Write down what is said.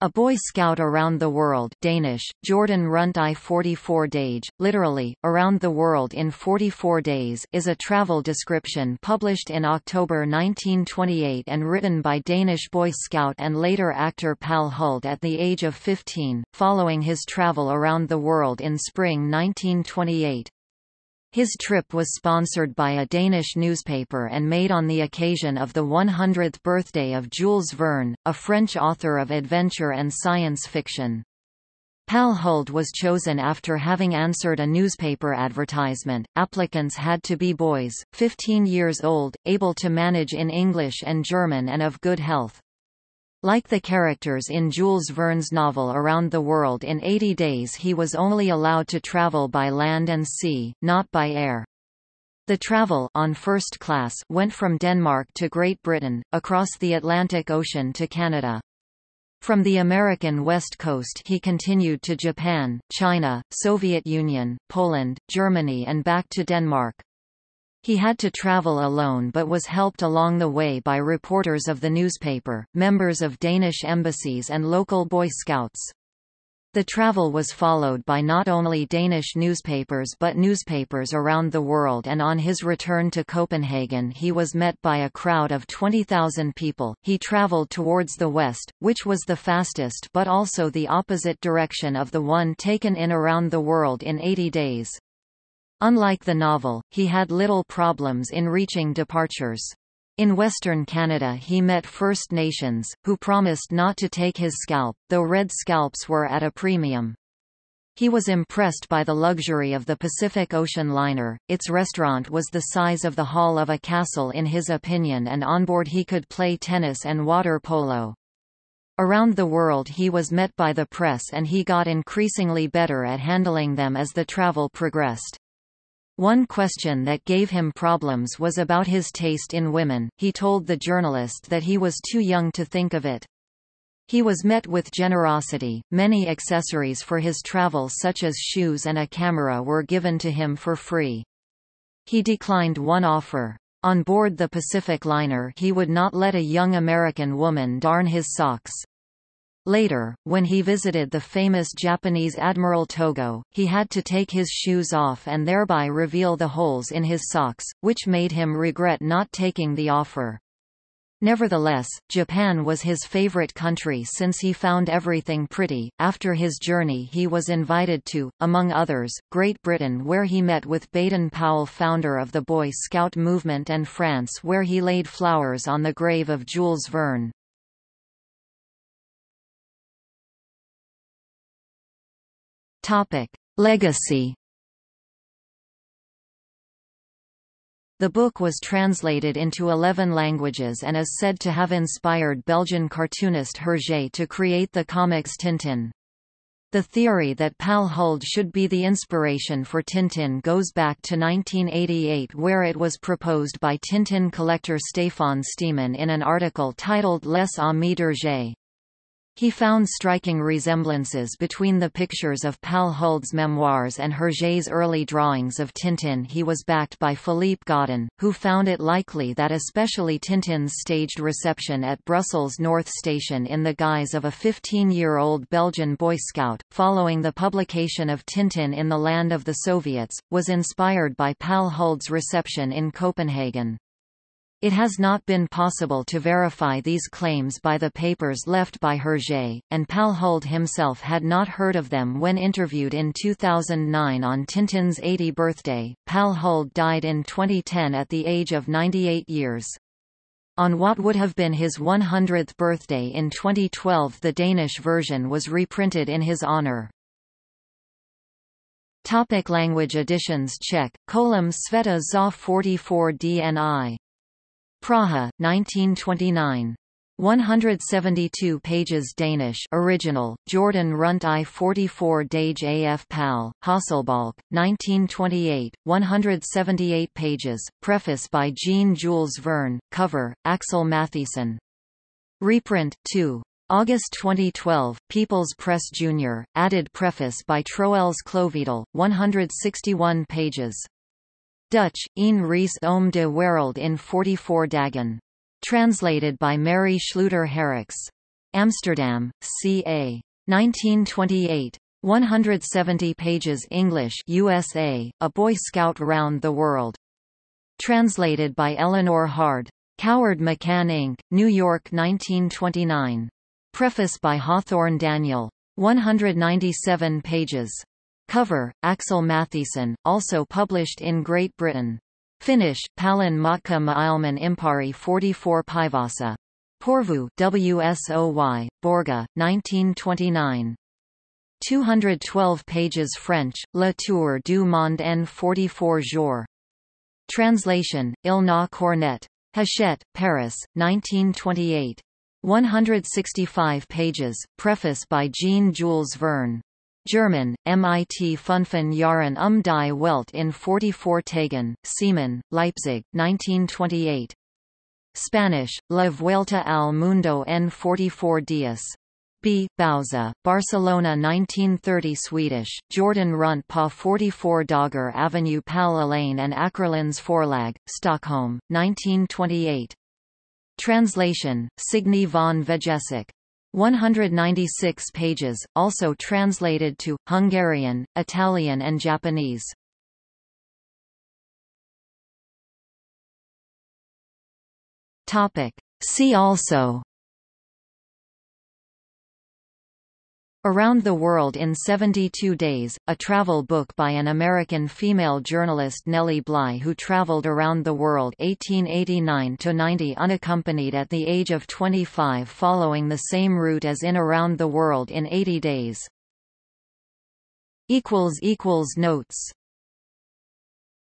A Boy Scout Around the World Danish, Jorden Rundt i 44 dage, literally, Around the World in 44 Days is a travel description published in October 1928 and written by Danish Boy Scout and later actor Palle Huld at the age of 15, following his travel around the world in spring 1928. His trip was sponsored by a Danish newspaper and made on the occasion of the 100th birthday of Jules Verne, a French author of adventure and science fiction. Palle Huld was chosen after having answered a newspaper advertisement. Applicants had to be boys, 15 years old, able to manage in English and German and of good health. Like the characters in Jules Verne's novel Around the World in 80 Days he was only allowed to travel by land and sea, not by air. The travel on first class went from Denmark to Great Britain, across the Atlantic Ocean to Canada. From the American west coast he continued to Japan, China, Soviet Union, Poland, Germany and back to Denmark. He had to travel alone but was helped along the way by reporters of the newspaper, members of Danish embassies and local Boy Scouts. The travel was followed by not only Danish newspapers but newspapers around the world and on his return to Copenhagen he was met by a crowd of 20,000 people. He traveled towards the west, which was the fastest but also the opposite direction of the one taken in around the world in 80 days. Unlike the novel, he had little problems in reaching departures. In Western Canada he met First Nations, who promised not to take his scalp, though red scalps were at a premium. He was impressed by the luxury of the Pacific Ocean liner, its restaurant was the size of the hall of a castle in his opinion and on board he could play tennis and water polo. Around the world he was met by the press and he got increasingly better at handling them as the travel progressed. One question that gave him problems was about his taste in women, he told the journalist that he was too young to think of it. He was met with generosity, many accessories for his travel such as shoes and a camera were given to him for free. He declined one offer. On board the Pacific liner he would not let a young American woman darn his socks. Later, when he visited the famous Japanese Admiral Togo, he had to take his shoes off and thereby reveal the holes in his socks, which made him regret not taking the offer. Nevertheless, Japan was his favorite country since he found everything pretty. After his journey, he was invited to, among others, Great Britain, where he met with Baden Powell, founder of the Boy Scout movement, and France, where he laid flowers on the grave of Jules Verne. Topic: Legacy. The book was translated into 11 languages and is said to have inspired Belgian cartoonist Hergé to create the comics Tintin. The theory that Palle Huld should be the inspiration for Tintin goes back to 1988 where it was proposed by Tintin collector Stéphane Steeman in an article titled Les Amis d'Hergé. He found striking resemblances between the pictures of Palle Huld's memoirs and Hergé's early drawings of Tintin. He was backed by Philippe Godin, who found it likely that especially Tintin's staged reception at Brussels North Station in the guise of a 15-year-old Belgian Boy Scout, following the publication of Tintin in the Land of the Soviets, was inspired by Palle Huld's reception in Copenhagen. It has not been possible to verify these claims by the papers left by Hergé, and Palle Huld himself had not heard of them when interviewed in 2009 on Tintin's 80 birthday. Palle Huld died in 2010 at the age of 98 years. On what would have been his 100th birthday in 2012 the Danish version was reprinted in his honor. Topic language editions Czech, Kolem Sveta za 44 dni Praha, 1929. 172 pages Danish original, Jorden Rundt I 44 Dage AF Pal, Hasselbalch, 1928, 178 pages, preface by Jean-Jules Verne, cover, Axel Matthiessen. Reprint, 2. August 2012, People's Press Jr., added preface by Troels Klovedal, 161 pages. Dutch, Een Reis om de Wereld in 44 dagen. Translated by Mary Schluter Herricks. Amsterdam, C.A. 1928. 170 pages English USA, A Boy Scout Round the World. Translated by Eleanor Hard. Coward McCann Inc., New York 1929. Preface by Hawthorne Daniel. 197 pages. Cover, Axel Matthiessen, also published in Great Britain. Finnish, Palin Matka Maailman Impari 44 Päivässä. Porvoo WSOY, Borga, 1929. 212 pages French, Le Tour du Monde en 44 jours. Translation, Ilna Cornet. Hachette, Paris, 1928. 165 pages, preface by Jean-Jules Verne. German, MIT Fünften Jahren um die Welt in 44 Tagen, Siemen, Leipzig, 1928. Spanish, La Vuelta al Mundo en 44 días. B. Bauza, Barcelona 1930 Swedish, Jorden Runt pa 44 Dogger Avenue Pal Elaine and Ackerlands Forlag, Stockholm, 1928. Translation, Signy von Vejesek. 196 pages, also translated to, Hungarian, Italian and Japanese. See also Around the World in 72 Days, a travel book by an American female journalist Nellie Bly who traveled around the world 1889–90 unaccompanied at the age of 25 following the same route as in Around the World in 80 Days. Notes